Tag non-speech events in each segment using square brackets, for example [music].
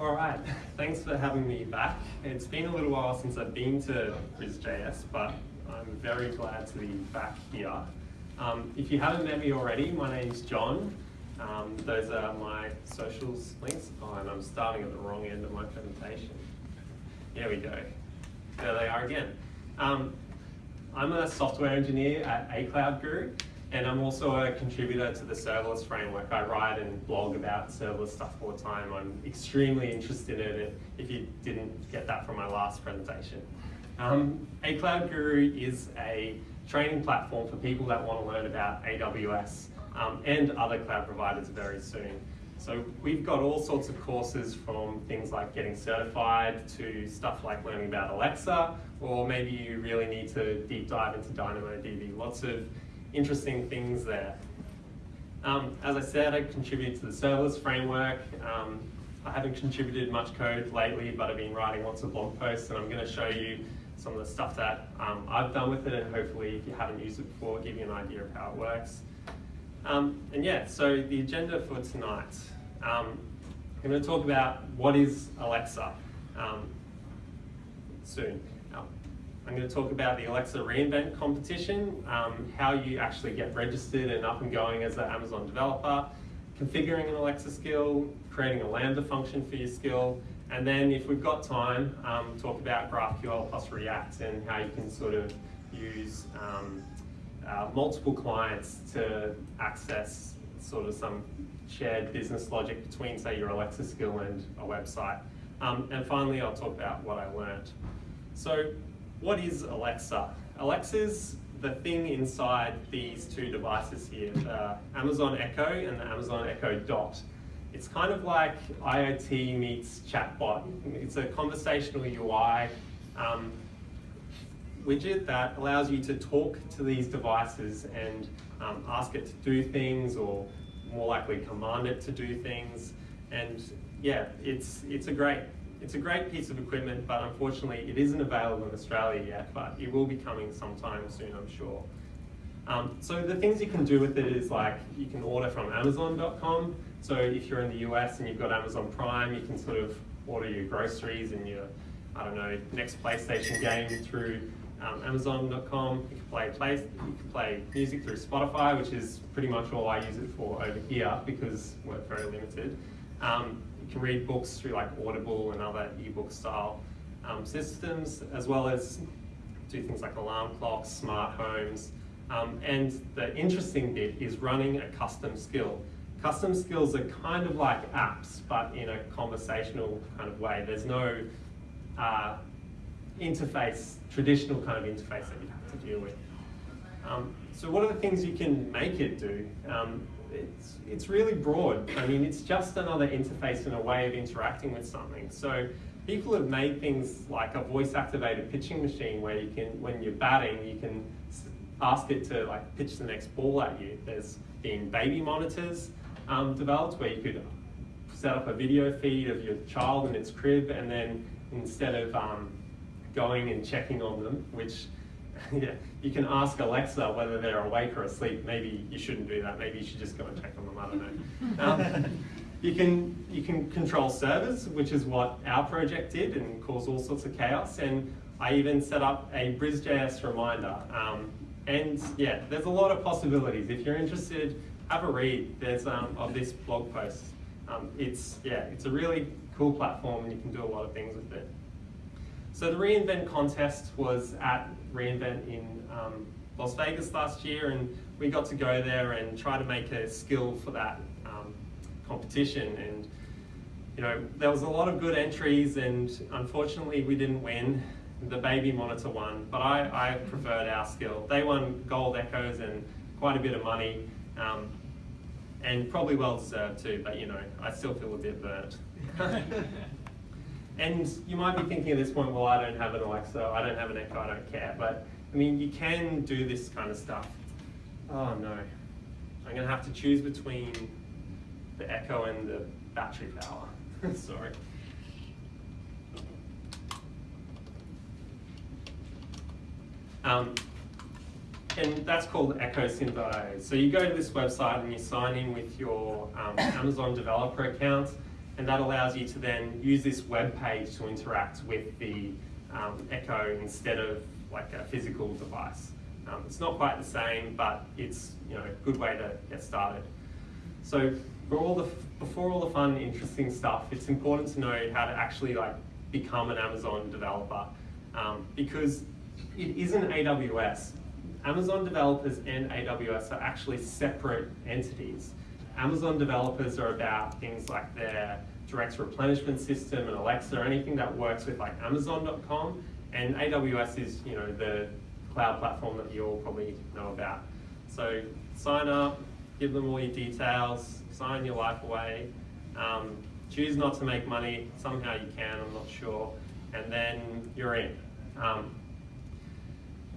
All right, thanks for having me back. It's been a little while since I've been to BrisJS, but I'm very glad to be back here. Um, if you haven't met me already, my name's John. Um, those are my socials links. Oh, and I'm starting at the wrong end of my presentation. There we go. There they are again. Um, I'm a software engineer at A Cloud Guru, and I'm also a contributor to the serverless framework. I write and blog about serverless stuff all the time. I'm extremely interested in it, if you didn't get that from my last presentation. Um, A Cloud Guru is a training platform for people that want to learn about AWS um, and other cloud providers very soon. So we've got all sorts of courses from things like getting certified to stuff like learning about Alexa, or maybe you really need to deep dive into DynamoDB. Lots of interesting things there. Um, as I said, I contribute to the serverless framework. Um, I haven't contributed much code lately, but I've been writing lots of blog posts, and I'm going to show you some of the stuff that um, I've done with it, and hopefully, if you haven't used it before, give you an idea of how it works. Um, and yeah, so the agenda for tonight. Um, I'm going to talk about what is Alexa um, soon. I'm going to talk about the Alexa reInvent competition, um, how you actually get registered and up and going as an Amazon developer, configuring an Alexa skill, creating a Lambda function for your skill, and then if we've got time, um, talk about GraphQL plus React and how you can sort of use um, uh, multiple clients to access sort of some shared business logic between, say, your Alexa skill and a website. Um, and finally, I'll talk about what I learned. So what is Alexa? Alexa's the thing inside these two devices here, the Amazon Echo and the Amazon Echo Dot. It's kind of like IoT meets chatbot. It's a conversational UI um, widget that allows you to talk to these devices and um, ask it to do things or more likely command it to do things. And yeah, it's, it's, a great, it's a great piece of equipment, but unfortunately it isn't available in Australia yet, but it will be coming sometime soon, I'm sure. Um, so the things you can do with it is like, you can order from Amazon.com. So if you're in the US and you've got Amazon Prime, you can sort of order your groceries and your, I don't know, next PlayStation game through um, Amazon.com. You can play, play you can play music through Spotify, which is pretty much all I use it for over here because we're very limited. Um, can read books through like Audible and other ebook style um, systems, as well as do things like alarm clocks, smart homes. Um, and the interesting bit is running a custom skill. Custom skills are kind of like apps, but in a conversational kind of way. There's no uh, interface, traditional kind of interface that you have to deal with. Um, so what are the things you can make it do? Um, it's, it's really broad. I mean, it's just another interface and a way of interacting with something. So people have made things like a voice-activated pitching machine where you can, when you're batting, you can ask it to like pitch the next ball at you. There's been baby monitors um, developed where you could set up a video feed of your child in its crib and then instead of um, going and checking on them, which [laughs] yeah, you can ask Alexa whether they're awake or asleep. Maybe you shouldn't do that. Maybe you should just go and check on them. I don't know. [laughs] Um, you can you can control servers, which is what our project did, and cause all sorts of chaos. And I even set up a BrisJS reminder. Um, and yeah, there's a lot of possibilities. If you're interested, have a read. There's um, of this blog post. Um, it's yeah, it's a really cool platform, and you can do a lot of things with it. So the reInvent contest was at reInvent in um, Las Vegas last year, and we got to go there and try to make a skill for that um, competition. And you know, there was a lot of good entries, and unfortunately, we didn't win. The baby monitor won, but I, I preferred our skill. They won gold echoes and quite a bit of money, um, and probably well deserved too. But you know, I still feel a bit burnt. [laughs] [laughs] And you might be thinking at this point, well, I don't have an Alexa, I don't have an Echo, I don't care. But I mean, you can do this kind of stuff. Oh no, I'm gonna have to choose between the Echo and the battery power. [laughs] Sorry. Um, and that's called Echo EchoSim.io. So you go to this website and you sign in with your um, Amazon developer account, and that allows you to then use this web page to interact with the um, Echo instead of like a physical device. Um, it's not quite the same, but it's you know a good way to get started. So for all the before all the fun, interesting stuff, it's important to know how to actually like become an Amazon developer um, because it isn't AWS. Amazon developers and AWS are actually separate entities. Amazon developers are about things like their direct replenishment system and Alexa, or anything that works with like Amazon.com, and AWS is you know the cloud platform that you all probably know about. So sign up, give them all your details, sign your life away, um, choose not to make money, somehow you can, I'm not sure, and then you're in. Um,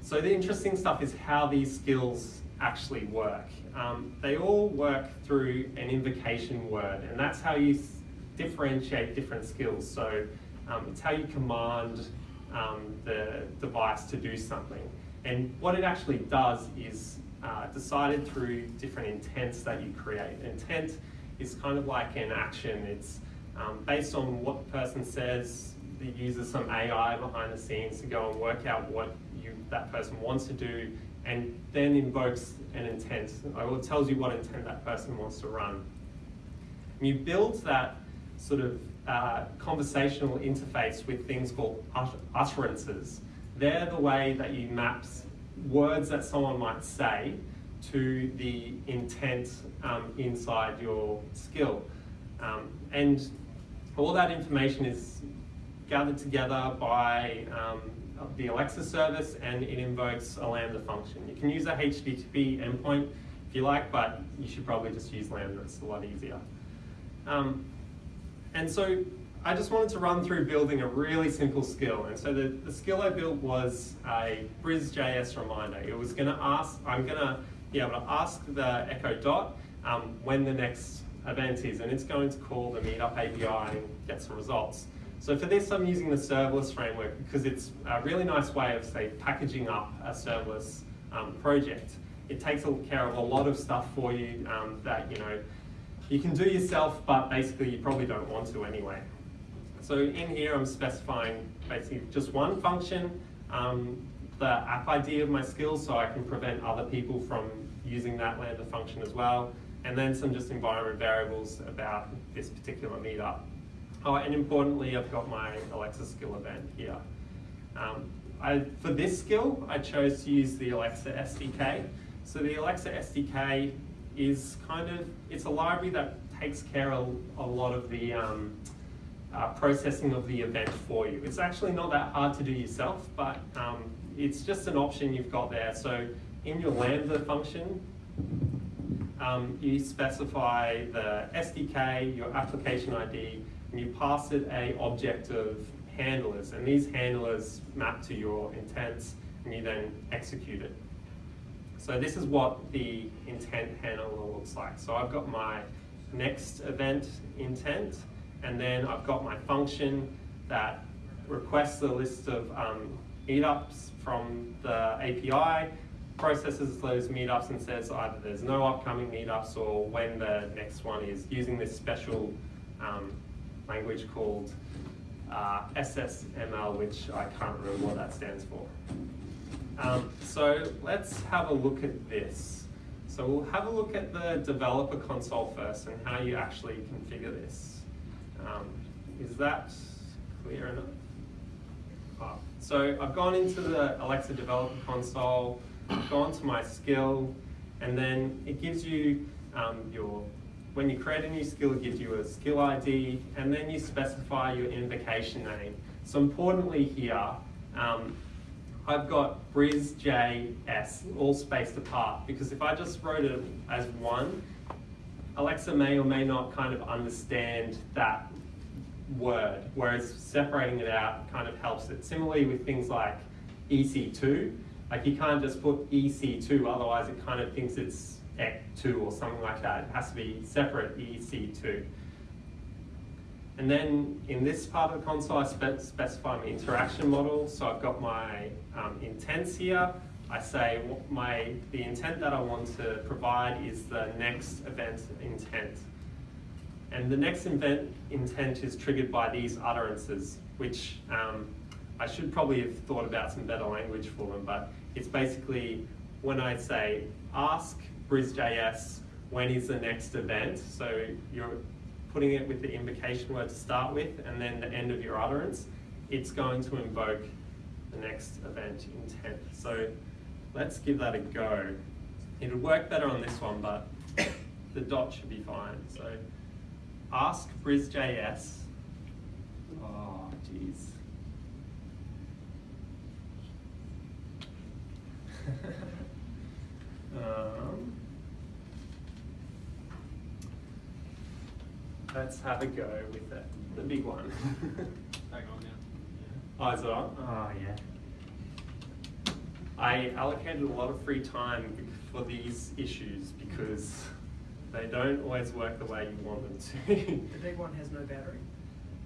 so the interesting stuff is how these skills actually work. Um, they all work through an invocation word, and that's how you differentiate different skills. So um, it's how you command um, the device to do something. And what it actually does is uh, decided through different intents that you create. Intent is kind of like an action. It's um, based on what the person says, it uses some AI behind the scenes to go and work out what you, that person wants to do and then invokes an intent, or tells you what intent that person wants to run. And you build that sort of uh, conversational interface with things called utterances. They're the way that you map words that someone might say to the intent um, inside your skill. Um, and all that information is gathered together by um, the Alexa service and it invokes a Lambda function. You can use a HTTP endpoint if you like, but you should probably just use Lambda, it's a lot easier. Um, and so I just wanted to run through building a really simple skill. And so the, the skill I built was a BrisJS reminder. It was gonna ask, I'm gonna be able to ask the Echo Dot um, when the next event is, and it's going to call the Meetup API and get some results. So for this, I'm using the serverless framework because it's a really nice way of, say, packaging up a serverless um, project. It takes care of a lot of stuff for you um, that, you know, you can do yourself, but basically you probably don't want to anyway. So in here, I'm specifying basically just one function, um, the app ID of my skills, so I can prevent other people from using that Lambda function as well, and then some just environment variables about this particular meetup. Oh, and importantly, I've got my Alexa skill event here. Um, I, for this skill, I chose to use the Alexa SDK. So the Alexa SDK is kind of, it's a library that takes care of a lot of the um, uh, processing of the event for you. It's actually not that hard to do yourself, but um, it's just an option you've got there. So in your Lambda function, um, you specify the SDK, your application ID, and you pass it a object of handlers. And these handlers map to your intents, and you then execute it. So this is what the intent handler looks like. So I've got my next event intent, and then I've got my function that requests a list of um, meetups from the API, processes those meetups and says either there's no upcoming meetups or when the next one is using this special um, language called uh, SSML, which I can't remember what that stands for. Um, so let's have a look at this. So we'll have a look at the developer console first and how you actually configure this. Um, is that clear enough? Oh. So I've gone into the Alexa developer console, gone to my skill, and then it gives you um, your, when you create a new skill, it gives you a skill ID, and then you specify your invocation name. So importantly here, um, I've got BrisJS all spaced apart because if I just wrote it as one, Alexa may or may not kind of understand that word, whereas separating it out kind of helps it. Similarly with things like EC2, like you can't just put EC2, otherwise it kind of thinks it's EC2 or something like that. It has to be separate EC2. And then in this part of the console, I spe specify my interaction model. So I've got my um, intents here. I say my the intent that I want to provide is the next event intent. And the next event intent is triggered by these utterances, which um, I should probably have thought about some better language for them, but it's basically when I say ask BrisJS when is the next event, so you're putting it with the invocation word to start with and then the end of your utterance, it's going to invoke the next event intent. So let's give that a go. It'll work better on this one, but [coughs] the dot should be fine. So ask BrisJS. Oh, ah, jeez. [laughs] um, let's have a go with it. The big one. [laughs] Back on now. Oh, is it on? Oh, yeah. I allocated a lot of free time for these issues because they don't always work the way you want them to. The big one has no battery.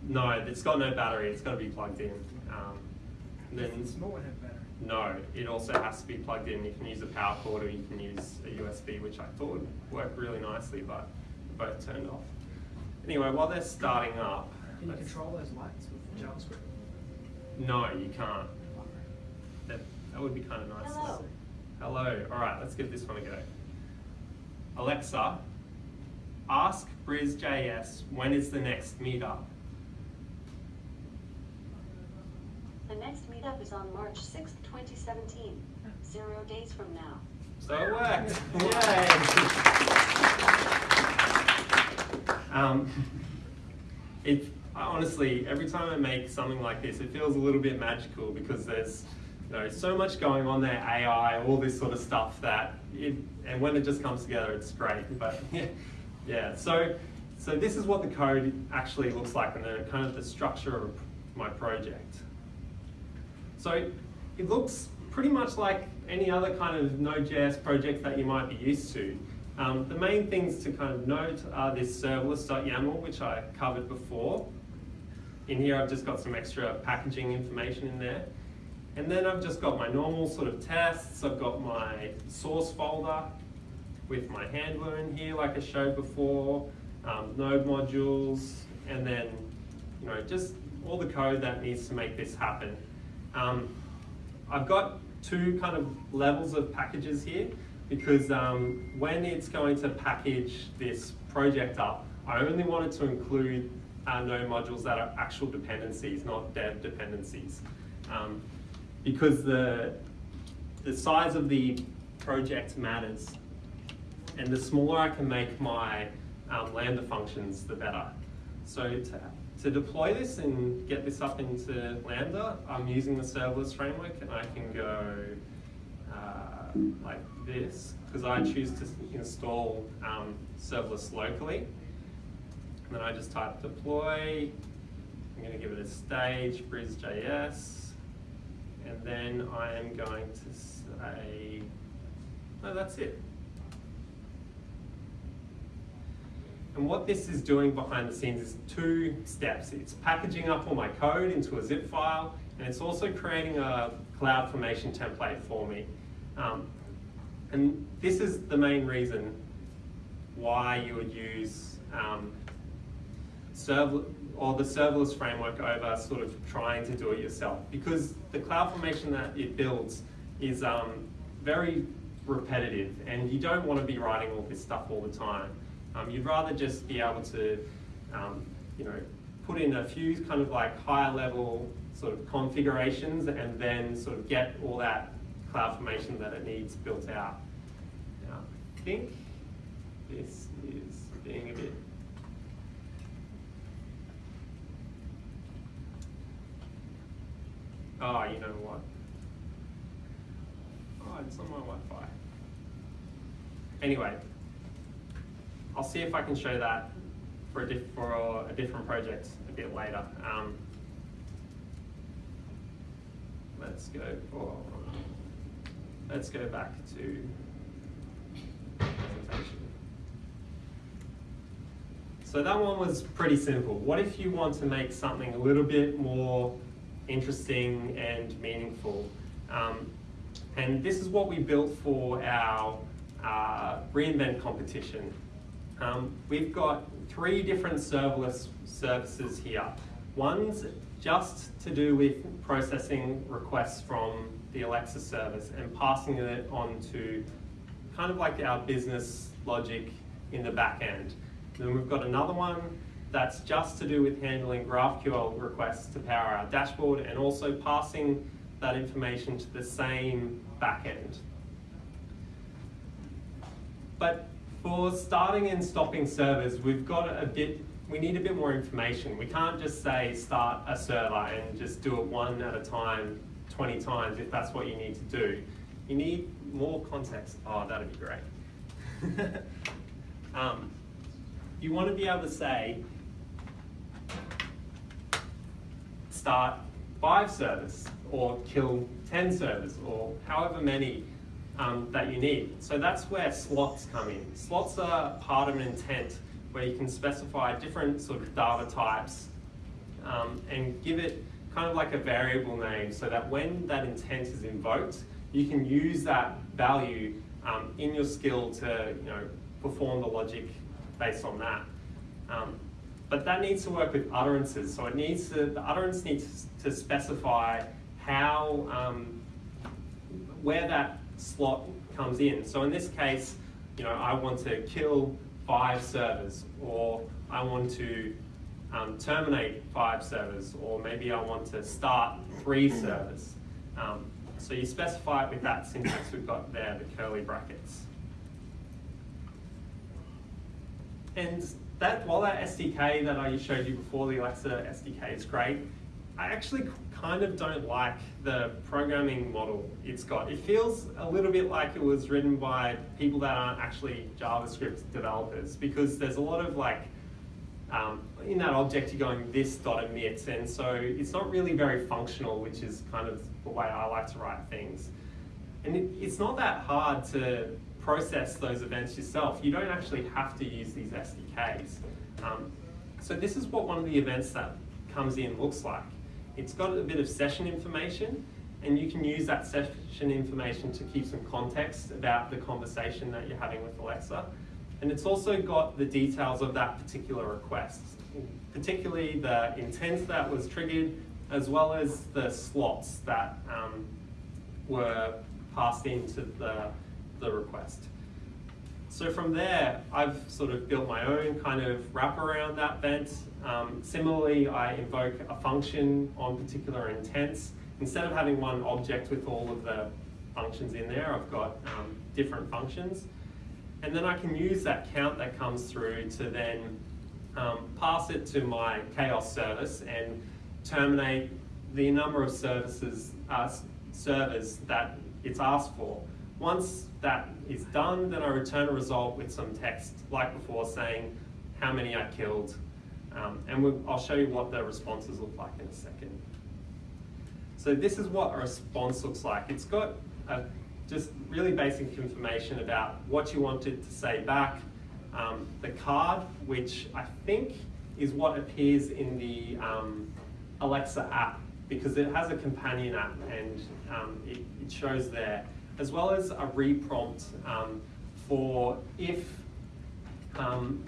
no, it's got no battery. It's got to be plugged in. Um, then The small one has battery. No, it also has to be plugged in. You can use a power cord or you can use a USB, which I thought would work really nicely, but both turned off. Anyway, while they're starting up, Can you control those lights with JavaScript? No, you can't. That, that would be kind of nice Hello. Hello. All right, let's give this one a go. Alexa, ask BrisJS when is the next meetup? The next meetup is on March sixth, twenty seventeen, zero days from now. So it worked. Yay! um, it honestly, every time I make something like this, it feels a little bit magical because there's you know so much going on there, AI, all this sort of stuff that it, and when it just comes together, it's great. But [laughs] yeah, so so this is what the code actually looks like and the kind of the structure of my project. So it looks pretty much like any other kind of Node.js project that you might be used to. Um, the main things to kind of note are this serverless.yaml, which I covered before. In here, I've just got some extra packaging information in there. And then I've just got my normal sort of tests. I've got my source folder with my handler in here, like I showed before, um, node modules, and then, you know, just all the code that needs to make this happen. Um, I've got two kind of levels of packages here because um, when it's going to package this project up, I only wanted to include uh, node modules that are actual dependencies, not dev dependencies. Um, because the, the size of the project matters. And the smaller I can make my um, Lambda functions, the better. So to, to deploy this and get this up into Lambda, I'm using the serverless framework and I can go uh, like this, because I choose to install um, serverless locally. And then I just type deploy, I'm gonna give it a stage, BrisJS, and then I am going to say, no, that's it. And what this is doing behind the scenes is two steps. It's packaging up all my code into a zip file, and it's also creating a CloudFormation template for me. Um, and this is the main reason why you would use um, or the serverless framework over sort of trying to do it yourself. Because the CloudFormation that it builds is um, very repetitive, and you don't want to be writing all this stuff all the time. Um, you'd rather just be able to, um, you know, put in a few kind of like higher level sort of configurations and then sort of get all that CloudFormation that it needs built out. Now, I think this is being a bit Oh, you know what? Oh, it's on my Wi-Fi. Anyway, I'll see if I can show that for a, diff- for a, different project a bit later. Um, let's go for, let's go back to presentation. So that one was pretty simple. What if you want to make something a little bit more interesting and meaningful? Um, and this is what we built for our uh, reInvent competition. Um, we've got three different serverless services here. One's just to do with processing requests from the Alexa service and passing it on to kind of like our business logic in the back end. Then we've got another one that's just to do with handling GraphQL requests to power our dashboard and also passing that information to the same backend. But for starting and stopping servers, we've got a bit, we need a bit more information. We can't just say start a server and just do it one at a time, 20 times if that's what you need to do. You need more context. Oh, that'd be great. [laughs] um, you want to be able to say, start five servers or kill 10 servers or however many um, that you need. So that's where slots come in. Slots are part of an intent where you can specify different sort of data types um, and give it kind of like a variable name so that when that intent is invoked, you can use that value um, in your skill to you know, perform the logic based on that. Um, but that needs to work with utterances. So it needs to, the utterance needs to specify how, um, where that slot comes in. So in this case, you know, I want to kill five servers, or I want to um, terminate five servers, or maybe I want to start three servers. Um, so you specify it with that syntax we've got there, the curly brackets. And that while that SDK that I showed you before, the Alexa SDK is great, I actually kind of don't like the programming model it's got. It feels a little bit like it was written by people that aren't actually JavaScript developers because there's a lot of like, um, in that object you're going this dot emit and so it's not really very functional which is kind of the way I like to write things. And it, it's not that hard to process those events yourself. You don't actually have to use these SDKs. Um, so this is what one of the events that comes in looks like. It's got a bit of session information and you can use that session information to keep some context about the conversation that you're having with Alexa. And it's also got the details of that particular request, particularly the intent that was triggered, as well as the slots that um, were passed into the, the request. So from there, I've sort of built my own kind of wrap around that event. Um, similarly, I invoke a function on particular intents. Instead of having one object with all of the functions in there, I've got um, different functions. And then I can use that count that comes through to then um, pass it to my chaos service and terminate the number of services, uh, servers that it's asked for. Once that is done, then I return a result with some text, like before, saying how many I killed. Um, and we'll, I'll show you what the responses look like in a second. So this is what a response looks like. It's got a, just really basic information about what you wanted to say back, um, the card, which I think is what appears in the um, Alexa app because it has a companion app and um, it, it shows there as well as a reprompt um, for if um,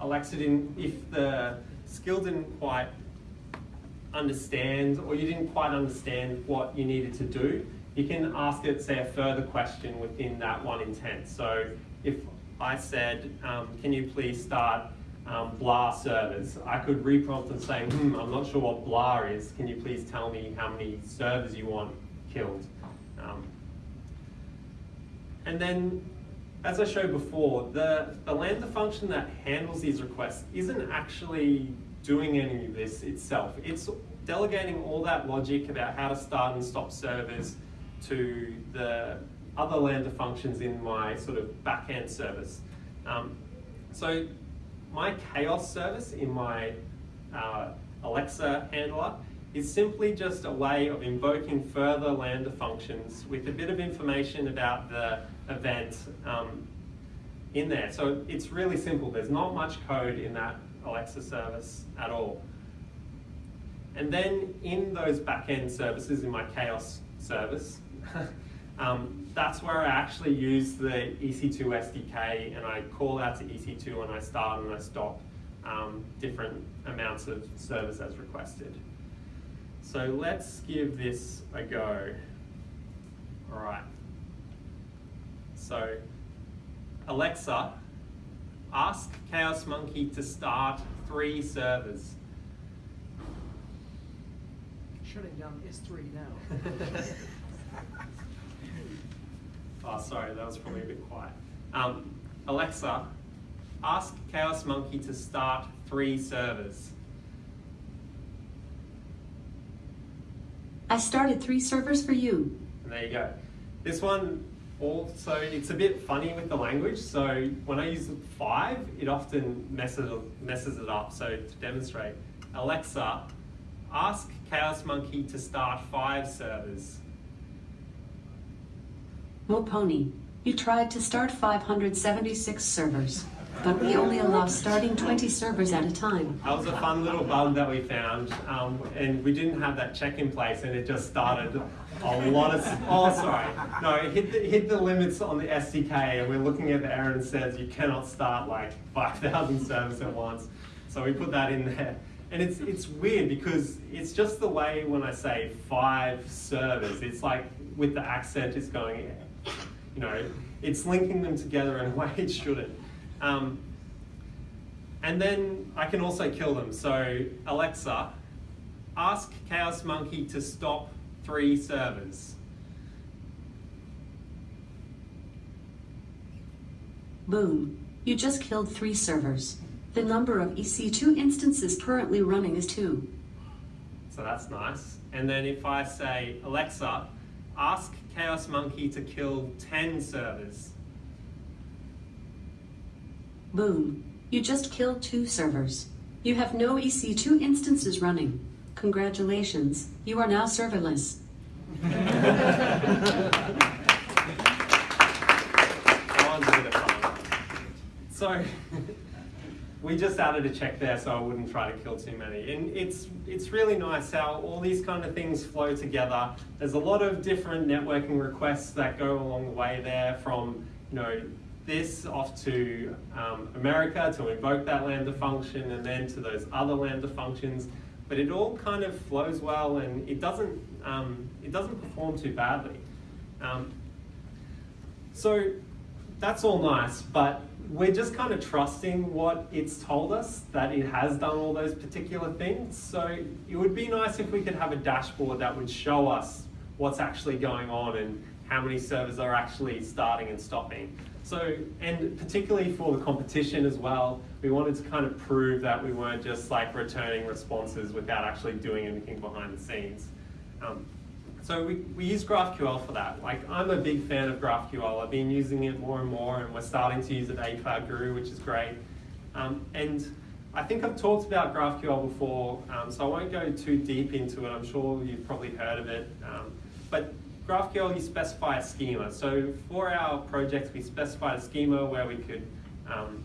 Alexa didn't, if the skill didn't quite understand or you didn't quite understand what you needed to do, you can ask it, say, a further question within that one intent. So if I said, um, can you please start um, blah servers, I could reprompt and say, hmm, I'm not sure what blah is. Can you please tell me how many servers you want killed? Um, and then, as I showed before, the, the Lambda function that handles these requests isn't actually doing any of this itself. It's delegating all that logic about how to start and stop servers to the other Lambda functions in my sort of backend service. Um, so my chaos service in my uh, Alexa handler is simply just a way of invoking further Lambda functions with a bit of information about the event um, in there. So it's really simple. There's not much code in that Alexa service at all. And then in those backend services, in my Chaos service, [laughs] um, that's where I actually use the EC2 SDK and I call out to EC2 and I start and I stop um, different amounts of servers as requested. So let's give this a go. All right. So Alexa, ask Chaos Monkey to start three servers. Shutting down S3 now. [laughs] Oh, sorry, that was probably a bit quiet. Um, Alexa, ask Chaos Monkey to start three servers. I started three servers for you. And there you go. This one also, it's a bit funny with the language. So when I use five, it often messes, messes it up. So to demonstrate, Alexa, ask Chaos Monkey to start five servers. Mo Pony, you tried to start 576 servers, but we only allow starting 20 servers at a time. That was a fun little bug that we found, um, and we didn't have that check in place, and it just started a lot of. Oh, sorry, no, it hit the, hit the limits on the SDK, and we're looking at the error and says you cannot start like [laughs] 5,000 servers at once. So we put that in there, and it's it's weird because it's just the way when I say five servers, it's like with the accent, it's going, you know, it's linking them together in a [laughs] way it shouldn't. Um, and then I can also kill them. So Alexa, ask Chaos Monkey to stop three servers. Boom. You just killed three servers. The number of EC2 instances currently running is two. So that's nice. And then if I say, Alexa, ask Chaos Monkey to kill 10 servers. Boom. You just killed two servers. You have no EC2 instances running. Congratulations. You are now serverless. So we just added a check there so I wouldn't try to kill too many. And it's it's really nice how all these kind of things flow together. There's a lot of different networking requests that go along the way there from you know this off to um, America to invoke that Lambda function and then to those other Lambda functions. But it all kind of flows well and it doesn't um, it doesn't perform too badly. Um, so that's all nice, but we're just kind of trusting what it's told us that it has done all those particular things. So it would be nice if we could have a dashboard that would show us what's actually going on and how many servers are actually starting and stopping. So, and particularly for the competition as well, we wanted to kind of prove that we weren't just like returning responses without actually doing anything behind the scenes. Um, so we, we use GraphQL for that. Like I'm a big fan of GraphQL. I've been using it more and more and we're starting to use it at A Cloud Guru, which is great. Um, and I think I've talked about GraphQL before, um, so I won't go too deep into it. I'm sure you've probably heard of it. Um, but GraphQL, you specify a schema. So for our project, we specified a schema where we could, um,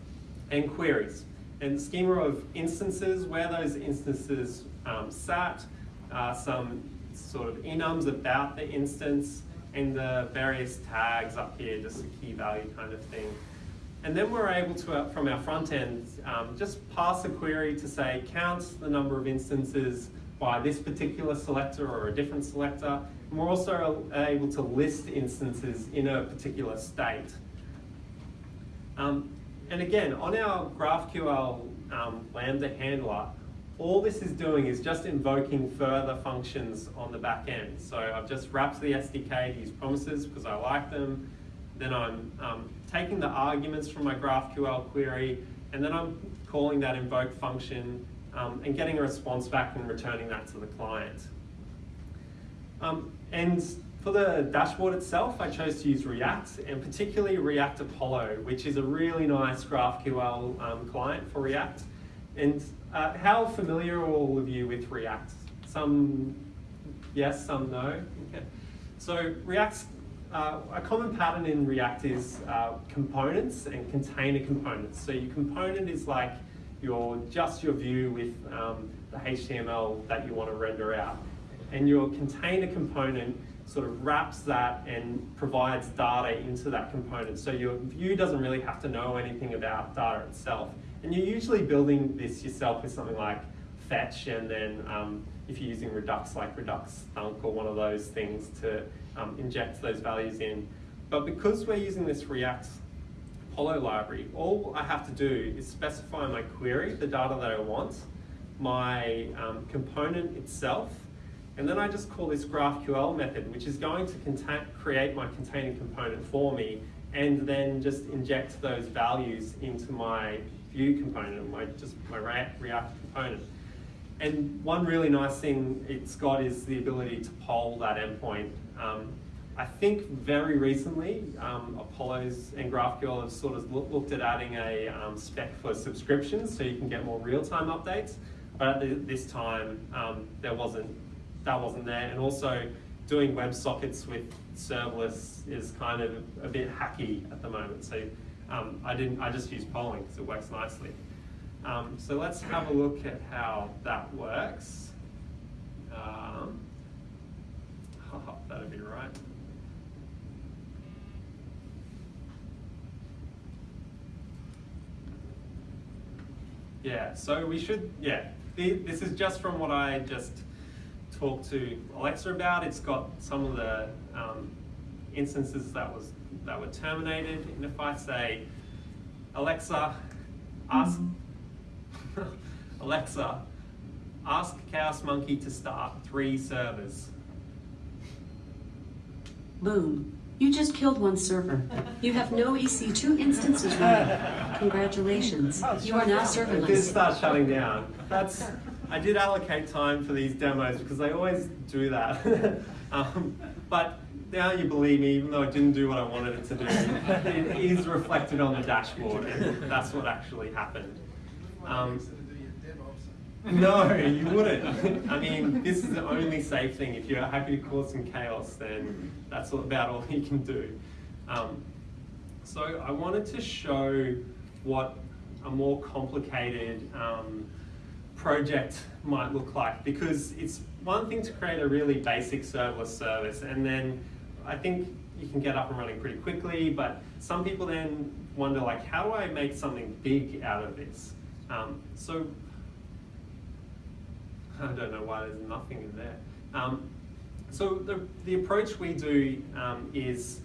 and queries. And schema of instances, where those instances um, sat, uh, some sort of enums about the instance, and the various tags up here, just a key value kind of thing. And then we're able to, uh, from our front end, um, just pass a query to say, count the number of instances by this particular selector or a different selector. And we're also able to list instances in a particular state. Um, and again, on our GraphQL um, Lambda handler, all this is doing is just invoking further functions on the back end. So I've just wrapped the SDK to use promises because I like them. Then I'm um, taking the arguments from my GraphQL query, and then I'm calling that invoke function um, and getting a response back and returning that to the client. Um, and for the dashboard itself, I chose to use React, and particularly React Apollo, which is a really nice GraphQL um, client for React. And uh, how familiar are all of you with React? Some yes, some no. Okay. So React's uh, a common pattern in React is uh, components and container components. So your component is like your just your view with um, the HTML that you want to render out, and your container component sort of wraps that and provides data into that component. So your view doesn't really have to know anything about data itself. And you're usually building this yourself with something like fetch and then um, if you're using Redux like Redux Thunk or one of those things to um, inject those values in. But because we're using this React Apollo library, all I have to do is specify my query, the data that I want, my um, component itself, and then I just call this GraphQL method, which is going to create my containing component for me, and then just inject those values into my view component, my just my React component. And one really nice thing it's got is the ability to poll that endpoint. Um, I think very recently, um, Apollo's and GraphQL have sort of look, looked at adding a um, spec for subscriptions so you can get more real-time updates. But at the, this time, um, there wasn't, that wasn't there. And also, doing WebSockets with serverless is kind of a bit hacky at the moment. So um, I didn't, I just use polling because it works nicely. Um, so let's have a look at how that works. Um, that'd be right. Yeah, so we should, yeah, this is just from what I just talked to Alexa about. It's got some of the um, instances that was that were terminated. And if I say, Alexa, ask, [laughs] Alexa, ask Chaos Monkey to start three servers. Boom. You just killed one server. You have no EC2 instances running. [laughs] Congratulations. You are now serverless. It did serverless. start shutting down. That's, I did allocate time for these demos because I always do that. [laughs] um, but now you believe me, even though I didn't do what I wanted it to do, it is reflected on the dashboard, and that's what actually happened. Um, no, you wouldn't. I mean, this is the only safe thing. If you're happy to cause some chaos, then that's about all you can do. Um, so I wanted to show what a more complicated um, project might look like because it's one thing to create a really basic serverless service and then I think you can get up and running pretty quickly, but some people then wonder like, how do I make something big out of this? Um, so I don't know why there's nothing in there. Um, so the, the approach we do um, is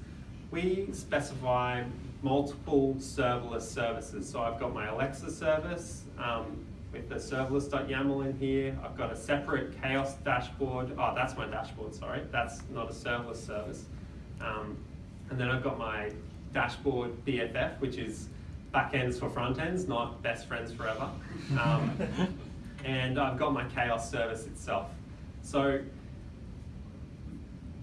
we specify multiple serverless services. So I've got my Alexa service um, with the serverless.yaml in here. I've got a separate chaos dashboard. Oh, that's my dashboard, sorry. That's not a serverless service. Um, and then I've got my dashboard BFF, which is backends for front ends, not best friends forever. Um, [laughs] and I've got my chaos service itself. So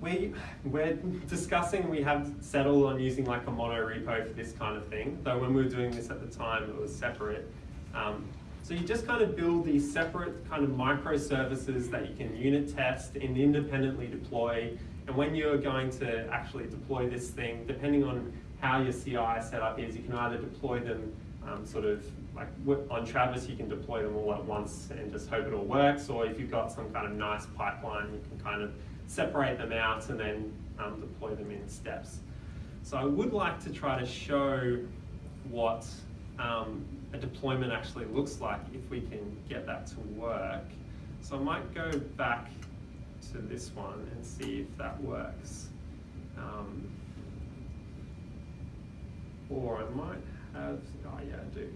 we, we're discussing, we have settled on using like a mono repo for this kind of thing, though when we were doing this at the time, it was separate. Um, so you just kind of build these separate kind of microservices that you can unit test and independently deploy. And when you're going to actually deploy this thing, depending on how your CI setup is, you can either deploy them um, sort of like on Travis, you can deploy them all at once and just hope it all works. Or if you've got some kind of nice pipeline, you can kind of separate them out and then um, deploy them in steps. So I would like to try to show what um, a deployment actually looks like if we can get that to work. So I might go back to this one and see if that works. Um, or I might have, oh yeah, I do.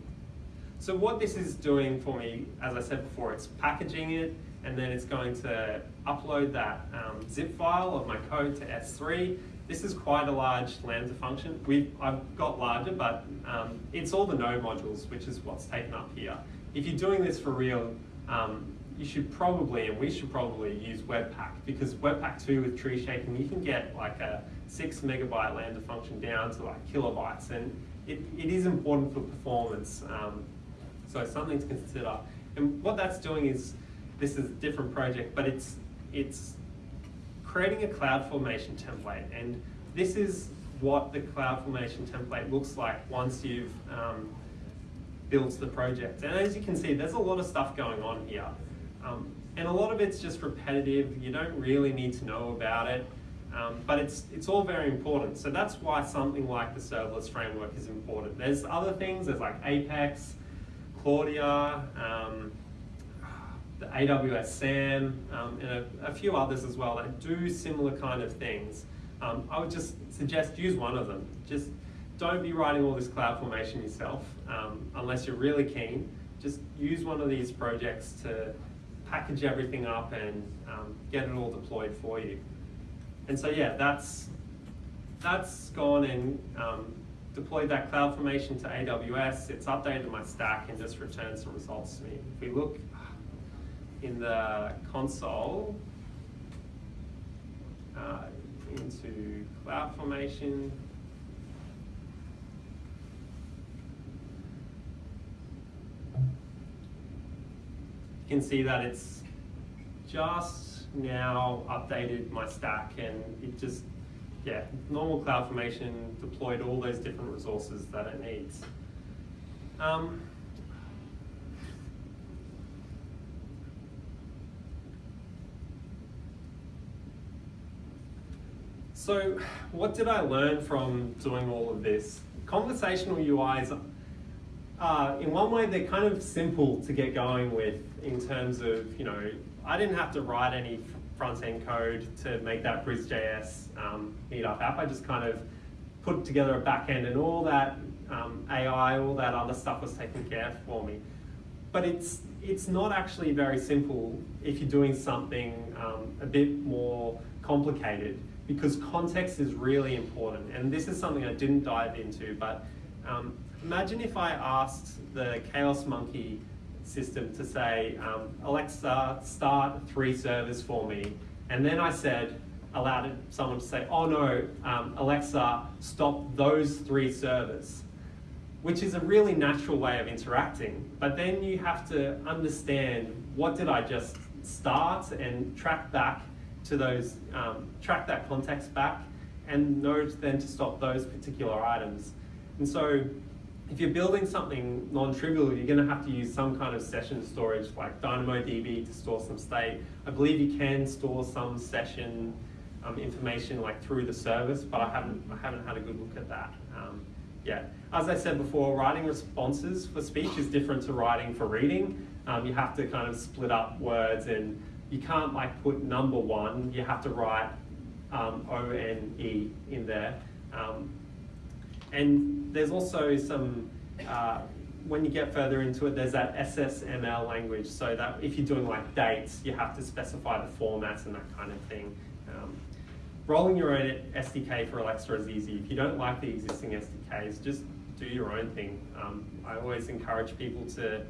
So what this is doing for me, as I said before, it's packaging it and then it's going to upload that um, zip file of my code to S3. This is quite a large Lambda function. We've, I've got larger, but um, it's all the node modules, which is what's taken up here. If you're doing this for real, um, you should probably, and we should probably use Webpack, because Webpack 2 with tree shaking, you can get like a six megabyte Lambda function down to like kilobytes, and it, it is important for performance. Um, so something to consider. And what that's doing is, this is a different project, but it's, it's creating a CloudFormation template. And this is what the CloudFormation template looks like once you've um, built the project. And as you can see, there's a lot of stuff going on here. Um, and a lot of it's just repetitive. You don't really need to know about it. Um, but it's, it's all very important. So that's why something like the serverless framework is important. There's other things, there's like Apex, Claudia, um, the AWS SAM, um, and a, a few others as well that do similar kind of things. Um, I would just suggest use one of them. Just don't be writing all this CloudFormation yourself um, unless you're really keen. Just use one of these projects to package everything up and um, get it all deployed for you. And so yeah, that's that's gone and um, deployed that CloudFormation to AWS. It's updated my stack and just returns the results to me. If we look in the console uh, into CloudFormation, you can see that it's just now updated my stack and it just, yeah, normal CloudFormation deployed all those different resources that it needs. Um, so what did I learn from doing all of this? Conversational UIs uh, in one way, they're kind of simple to get going with in terms of, you know, I didn't have to write any front-end code to make that BrisJS um, meetup app. I just kind of put together a backend and all that um, AI, all that other stuff was taken care of for me. But it's, it's not actually very simple if you're doing something um, a bit more complicated because context is really important. And this is something I didn't dive into, but um, imagine if I asked the Chaos Monkey system to say, um, Alexa, start three servers for me. And then I said, allowed someone to say, oh no, um, Alexa, stop those three servers, which is a really natural way of interacting. But then you have to understand what did I just start and track back to those, um, track that context back and know then to stop those particular items. And so if you're building something non-trivial, you're going to have to use some kind of session storage like DynamoDB to store some state. I believe you can store some session um, information like through the service, but I haven't, I haven't had a good look at that um, yet. As I said before, writing responses for speech is different to writing for reading. Um, you have to kind of split up words and you can't like put number one, you have to write um, O-N-E in there. Um, and there's also some, uh, when you get further into it, there's that SSML language, so that if you're doing like dates, you have to specify the formats and that kind of thing. Um, rolling your own SDK for Alexa is easy. If you don't like the existing SDKs, just do your own thing. Um, I always encourage people to,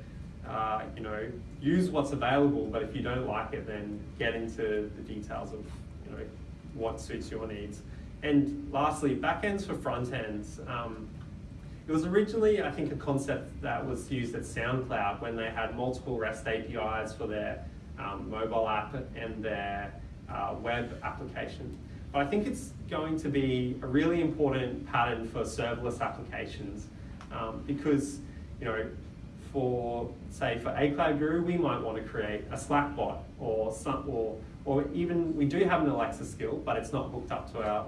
uh, you know, use what's available, but if you don't like it, then get into the details of, you know, what suits your needs. And lastly, backends for front ends. Um, it was originally, I think, a concept that was used at SoundCloud when they had multiple REST APIs for their um, mobile app and their uh, web application. But I think it's going to be a really important pattern for serverless applications um, because, you know, for say for A Cloud Guru, we might want to create a Slack bot or some, or or even we do have an Alexa skill, but it's not hooked up to our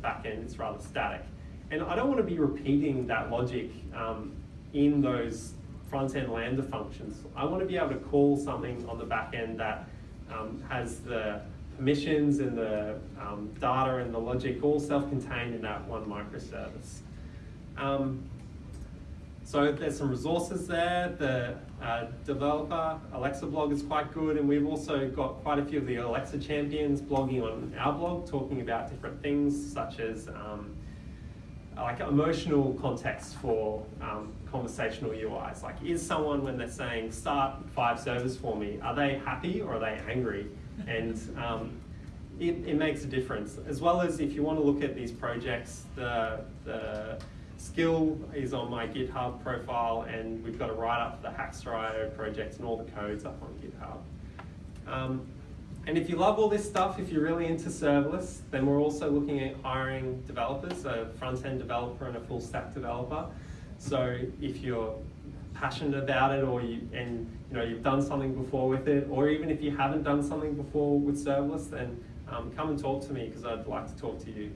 back end, it's rather static. And I don't want to be repeating that logic um, in those front-end Lambda functions. I want to be able to call something on the back end that um, has the permissions and the um, data and the logic all self-contained in that one microservice. Um, so there's some resources there. The uh, developer Alexa blog is quite good, and we've also got quite a few of the Alexa champions blogging on our blog, talking about different things such as um, like emotional context for um, conversational UIs. Like, is someone when they're saying start five servers for me, are they happy or are they angry? And um, it, it makes a difference. As well as if you want to look at these projects, the the Skill is on my GitHub profile and we've got a write-up for the Hackster.io project and all the codes up on GitHub. Um, and if you love all this stuff, if you're really into serverless, then we're also looking at hiring developers, a front-end developer and a full-stack developer. So if you're passionate about it or you, and you know, you've done something before with it, or even if you haven't done something before with serverless, then um, come and talk to me because I'd like to talk to you.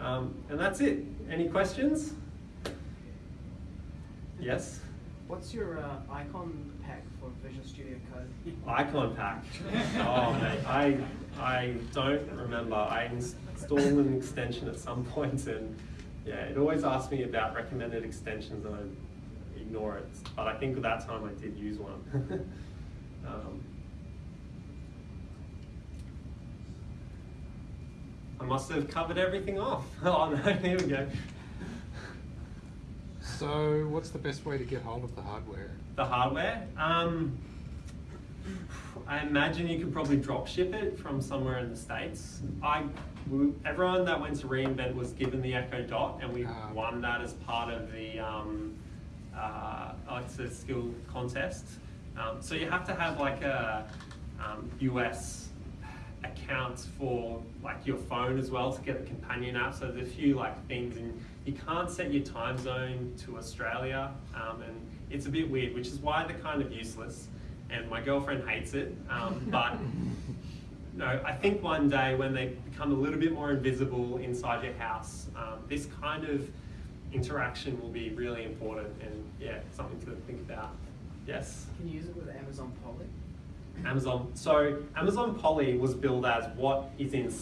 Um, and that's it. Any questions? Yes? What's your uh, icon pack for Visual Studio Code? [laughs] Icon pack. Oh, mate, I I don't remember. I installed an extension at some point, and yeah, it always asks me about recommended extensions, and I ignore it. But I think at that time I did use one. [laughs] um, I must have covered everything off. [laughs] Oh no, here we go. So, what's the best way to get hold of the hardware? The hardware. Um, I imagine you could probably drop ship it from somewhere in the states. I, everyone that went to reInvent was given the Echo Dot, and we Ah. won that as part of the um, uh, Alexa skill contest. Um, so you have to have like a um, US account for like your phone as well to get the companion app. So there's a few like things, and you can't set your time zone to Australia, um, and it's a bit weird, which is why they're kind of useless. And my girlfriend hates it, um, [laughs] but no, I think one day when they become a little bit more invisible inside your house, um, this kind of interaction will be really important, and yeah, something to think about. Yes. Can you use it with Amazon Polly? Amazon. So Amazon Polly was billed as what is in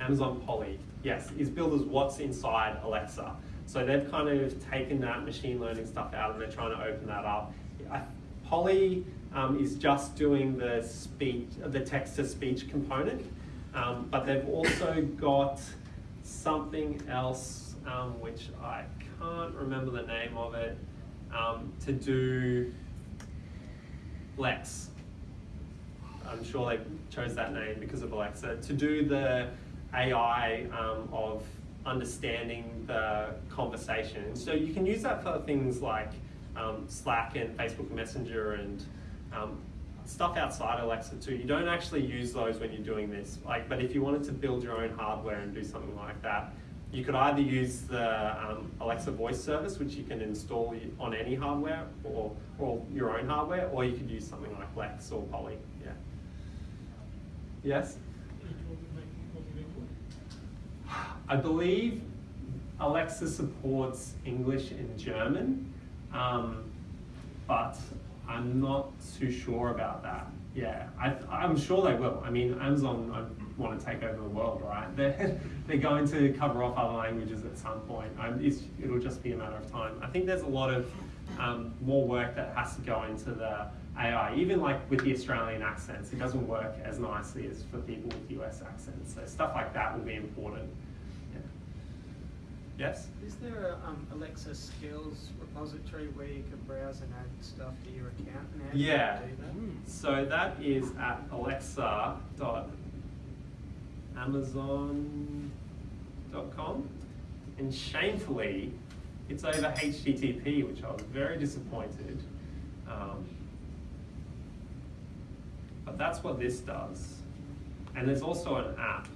Amazon Polly. Yes, is billed as what's inside Alexa. So they've kind of taken that machine learning stuff out and they're trying to open that up. I, Polly um, is just doing the speech, the text to speech component, um, but they've also got something else um, which I can't remember the name of it um, to do Lex. I'm sure they chose that name because of Alexa, to do the AI um, of understanding the conversation. So you can use that for things like um, Slack and Facebook Messenger and um, stuff outside Alexa too. You don't actually use those when you're doing this. Like, but if you wanted to build your own hardware and do something like that, you could either use the um, Alexa voice service, which you can install on any hardware or, or your own hardware, or you could use something like Lex or Polly. Yeah. Yes? I believe Alexa supports English and German, um, but I'm not too sure about that. Yeah, I, I'm sure they will. I mean, Amazon I want to take over the world, right? [laughs] They're, they're going to cover off other languages at some point. It'll just be a matter of time. I think there's a lot of um, more work that has to go into the AI, even like with the Australian accents, it doesn't work as nicely as for people with US accents. So stuff like that will be important. Yes? Is there a um, Alexa skills repository where you can browse and add stuff to your account? And you Yeah. So that is at alexa.amazon.com. And shamefully, it's over HTTP, which I was very disappointed. Um, but that's what this does. And there's also an app.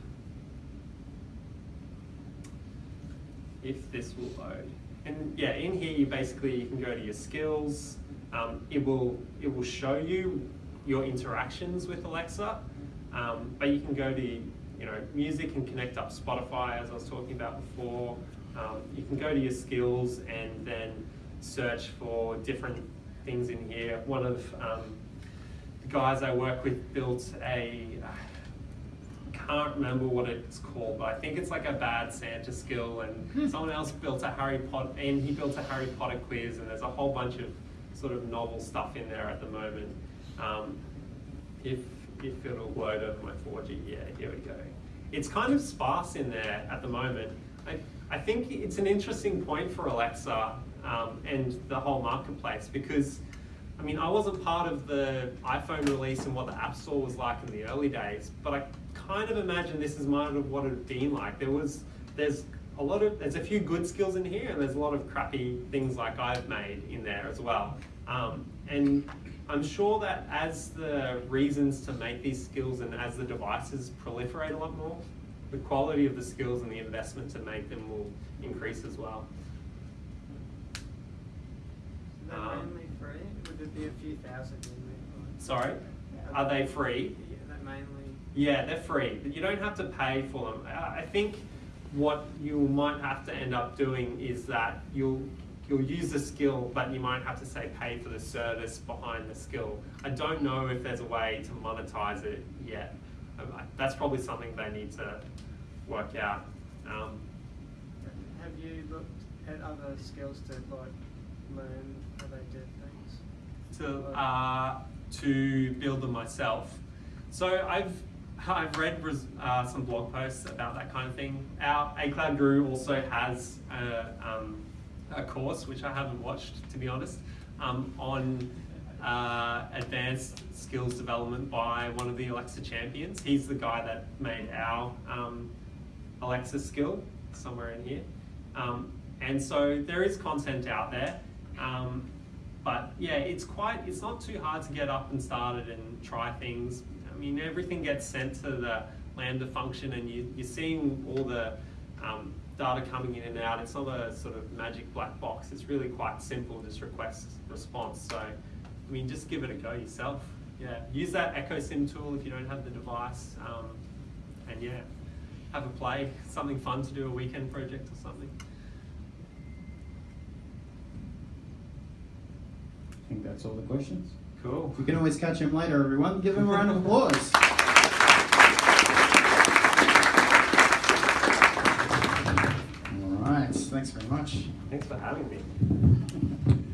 If this will load. And yeah, in here you basically you can go to your skills. Um, it will it will show you your interactions with Alexa, um, but you can go to you know music and connect up Spotify as I was talking about before. Um, you can go to your skills and then search for different things in here. One of um, the guys I work with built a can't remember what it's called, but I think it's like a bad Santa skill. And someone else built a Harry Potter, and he built a Harry Potter quiz, and there's a whole bunch of sort of novel stuff in there at the moment. Um, if if it'll load over my 4G, yeah, here we go. It's kind of sparse in there at the moment. I, I think it's an interesting point for Alexa um, and the whole marketplace because I mean, I wasn't part of the iPhone release and what the App Store was like in the early days, but I kind of imagine this is might have what it had been like. There was, there's a lot of, there's a few good skills in here, and there's a lot of crappy things like I've made in there as well. Um, and I'm sure that as the reasons to make these skills and as the devices proliferate a lot more, the quality of the skills and the investment to make them will increase as well. Is that Um, mainly free? Would there be a few thousand? Sorry, are they free? Yeah, that mainly. Yeah, they're free, but you don't have to pay for them. I think what you might have to end up doing is that you'll you'll use the skill, but you might have to say pay for the service behind the skill. I don't know if there's a way to monetize it yet. Um, That's probably something they need to work out. Um, Have you looked at other skills to like learn how they did things? to uh, to build them myself. So I've [laughs] I've read uh, some blog posts about that kind of thing. Our A Cloud Guru also has a, um, a course which I haven't watched to be honest um, on uh, advanced skills development by one of the Alexa champions. He's the guy that made our um, Alexa skill somewhere in here. Um, and so there is content out there. Um, but yeah, it's quite, it's not too hard to get up and started and try things. Mean, everything gets sent to the Lambda function and you, you're seeing all the um, data coming in and out. It's not a sort of magic black box. It's really quite simple, just request response. So, I mean, just give it a go yourself. Yeah, use that EchoSim tool if you don't have the device. Um, and yeah, have a play, something fun to do, a weekend project or something. I think that's all the questions. Cool. You can always catch him later, everyone. Give him a round of applause. All right, thanks very much. Thanks for having me. [laughs]